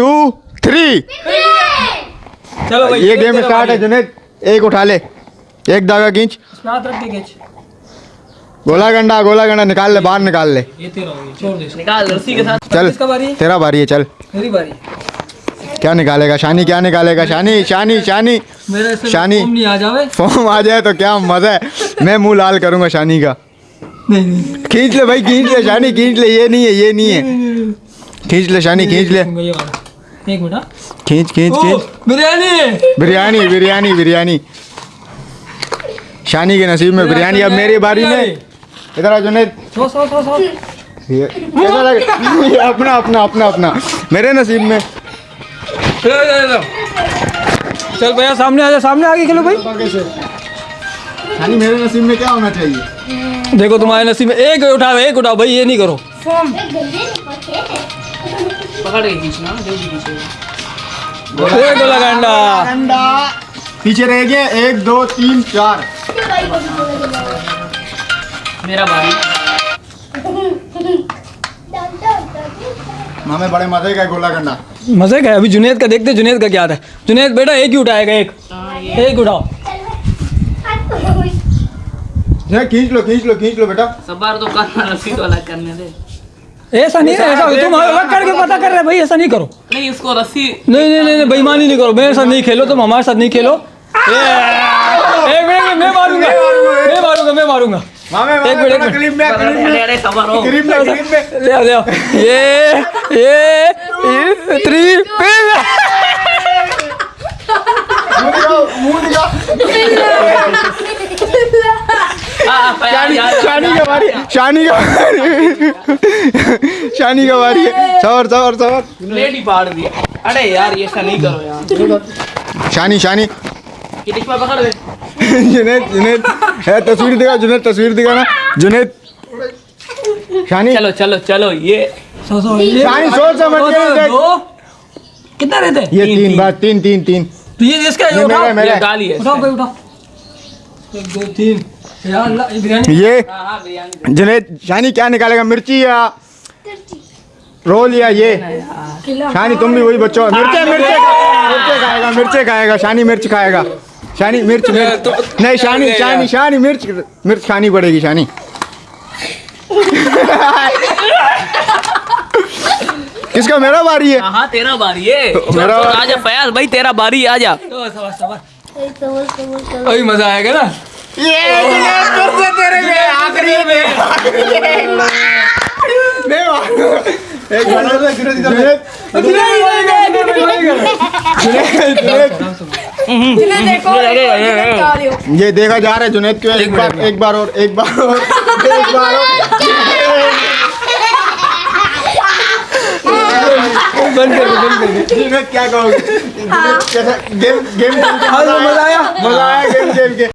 To three یہ game start ہے جنید ایک اٹھا لے ایک داغا کھینچ گولا گنڈا گولا گنڈا نکال لے باہر نکال لے چل تیرا باری ہے چل کیا نکالے گا شانی کیا نکالے گا شانی شانی شانی شانی فارم آ جائے تو کیا مزہ ہے میں منہ لال کروں گا شانی کا کھینچ لے بھائی کھینچ لے شانی کھینچ لے یہ نہیں ہے یہ نہیں ہے کھینچ لے شانی کھینچ لے کھینچ کھینچ کھینچ۔ بریانی! بریانی بریانی بریانی۔ شانی کے نصیب میں بریانی اب میری باری میں۔ ادھر سو سو سو سو۔ اپنا اپنا اپنا اپنا۔ میرے نصیب میں۔ چل بھیا سامنے آ جا سامنے آگے کھیلو بھائی۔ میرے نصیب میں کیا ہونا چاہیے؟ دیکھو تمہارے نصیب میں ایک اٹھاؤ ایک اٹھاؤ۔ بھائی یہ نہیں کرو۔ فوم پکڑ کے کھینچنا جلدی کھینچے گا گنڈا گنڈا پیچھے رہ گیا ایک دو تین چار میرا بھائی ہمیں بڑے مزے کا گولا گنڈا مزے کا ابھی جنید کا دیکھتے جنید کا کیا تھا جنید بیٹا ایک ہی اٹھائے گا ایک ایک اٹھاؤ کھینچ لو کھینچ لو کھینچ لو بیٹا سب بار تو کرنا رسید والا کرنے دے ایسا نہیں ایسا تم الگ کر کے پتا کر رہے بھائی ایسا نہیں کرو۔ نہیں اس کو رسی۔ نہیں نہیں نہیں بےمانی نہیں کرو۔ میرے ساتھ نہیں کھیلو تم ہمارے ساتھ نہیں کھیلو۔ میں ماروں گا۔ میں ماروں گا میں ماروں گا۔ ایک منٹ یہ تھری شانی کا باری شانی کا باری شانی کا باری شانی شانی۔ جنید جنید۔ تصویر دکھا جنید تصویر دکھا نا۔ جنید۔ شانی۔ چلو چلو چلو یہ کتنا رہتے؟ یہ تین بار تین۔ تین تین یہ اس کا یہ اٹھاؤ۔ یہ ڈالی ہے۔ اٹھاؤ کوئی اٹھاؤ۔ ایک دو تین۔ یہ جنید شانی کیا نکالے گا مرچی یا رول یا یہ؟ شانی تم بھی وہی بچو۔ مرچے مرچے کھائے گا مرچے کھائے گا شانی مرچ کھائے گا۔ شانی مرچ نہیں شانی شانی شانی مرچ مرچ کھانی پڑے گی شانی کس کا؟ میرا باری ہے۔ ہاں, ہاں، تیرا باری ہے۔ میرا فیاض بھائی تیرا باری مزہ آئے گا نا۔ یہ دیکھا جا رہا ہے جنید کیوں ایک بار ایک بار اور ایک بار اور ایک بار اور کیا کہو گے گیم گیم مزہ آیا مزہ آیا گیم گیم کے